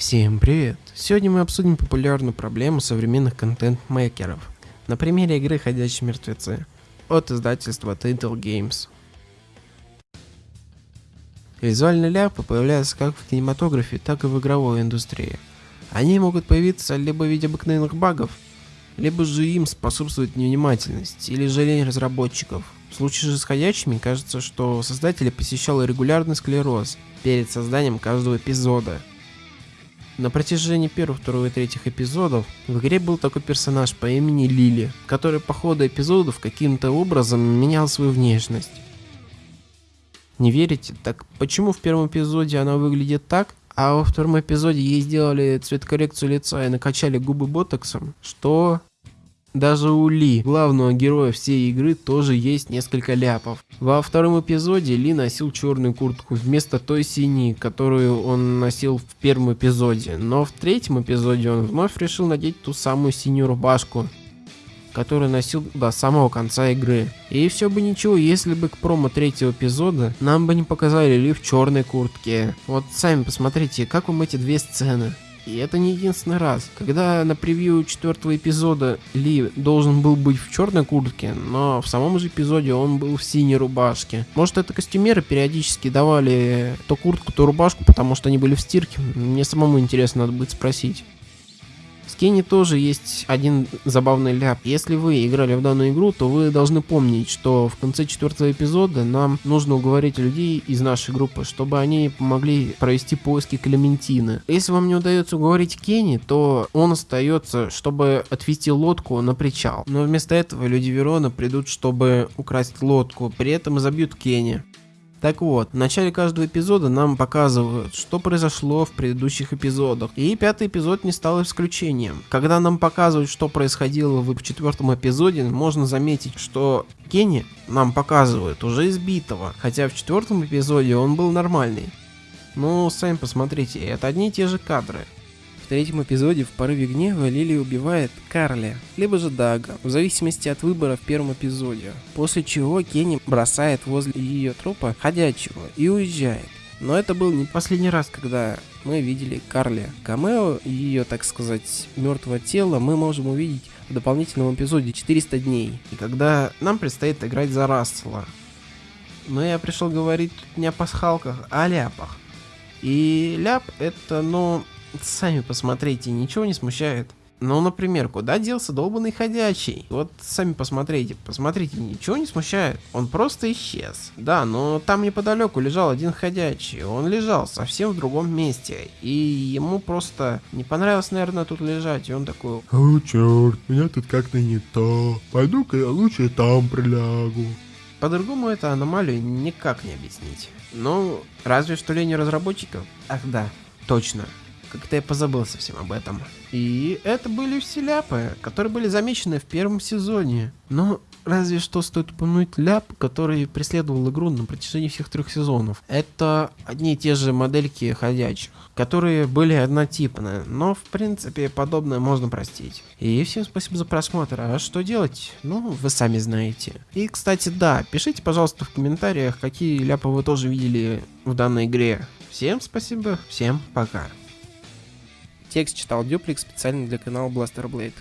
Всем привет! Сегодня мы обсудим популярную проблему современных контент-мейкеров на примере игры «Ходячие мертвецы» от издательства Title Games. Визуальные ляпы появляются как в кинематографе, так и в игровой индустрии. Они могут появиться либо в виде обыкновенных багов, либо же им способствует невнимательность или же разработчиков. В случае же с ходячими кажется, что создателя посещал регулярный склероз перед созданием каждого эпизода. На протяжении первого, второго и третьих эпизодов в игре был такой персонаж по имени Лили, который по ходу эпизодов каким-то образом менял свою внешность. Не верите? Так почему в первом эпизоде она выглядит так, а во втором эпизоде ей сделали цветокоррекцию лица и накачали губы ботоксом? Что? Даже у Ли, главного героя всей игры, тоже есть несколько ляпов. Во втором эпизоде Ли носил черную куртку вместо той синей, которую он носил в первом эпизоде. Но в третьем эпизоде он вновь решил надеть ту самую синюю рубашку, которую носил до самого конца игры. И все бы ничего, если бы к промо третьего эпизода нам бы не показали Ли в черной куртке. Вот сами посмотрите, как вам эти две сцены. И это не единственный раз. Когда на превью четвертого эпизода Ли должен был быть в черной куртке, но в самом же эпизоде он был в синей рубашке. Может это костюмеры периодически давали то куртку, то рубашку, потому что они были в стирке? Мне самому интересно, надо будет спросить. Кенни тоже есть один забавный ляп. Если вы играли в данную игру, то вы должны помнить, что в конце четвертого эпизода нам нужно уговорить людей из нашей группы, чтобы они помогли провести поиски Клементины. Если вам не удается уговорить Кенни, то он остается, чтобы отвезти лодку на причал. Но вместо этого люди Верона придут, чтобы украсть лодку, при этом забьют Кенни. Так вот, в начале каждого эпизода нам показывают, что произошло в предыдущих эпизодах. И пятый эпизод не стал исключением. Когда нам показывают, что происходило в четвертом эпизоде, можно заметить, что Кенни нам показывают уже избитого, хотя в четвертом эпизоде он был нормальный. Ну, сами посмотрите, это одни и те же кадры третьем эпизоде в порыве гнева Лили убивает Карли, либо же Дага, в зависимости от выбора в первом эпизоде. После чего Кенни бросает возле ее трупа ходячего и уезжает. Но это был не последний раз, когда мы видели Карли. Камео ее, так сказать, мертвого тела мы можем увидеть в дополнительном эпизоде 400 дней. И когда нам предстоит играть за Рассела. Но я пришел говорить не о пасхалках, а о ляпах. И ляп это, ну, Сами посмотрите, ничего не смущает. Ну, например, куда делся долбанный ходячий? Вот сами посмотрите, посмотрите, ничего не смущает. Он просто исчез. Да, но там неподалеку лежал один ходячий. Он лежал совсем в другом месте. И ему просто не понравилось, наверное, тут лежать. И он такой... О, черт, меня тут как-то не то. Пойду-ка я лучше там прилягу. По-другому это аномалию никак не объяснить. Ну, разве что лень разработчиков. Ах да, точно. Как-то я позабыл совсем об этом. И это были все ляпы, которые были замечены в первом сезоне. Но разве что стоит упомянуть ляп, который преследовал игру на протяжении всех трех сезонов. Это одни и те же модельки ходячих, которые были однотипные, но в принципе подобное можно простить. И всем спасибо за просмотр, а что делать? Ну, вы сами знаете. И, кстати, да, пишите, пожалуйста, в комментариях, какие ляпы вы тоже видели в данной игре. Всем спасибо, всем пока. Текст читал Дюплик специально для канала Blaster Blade.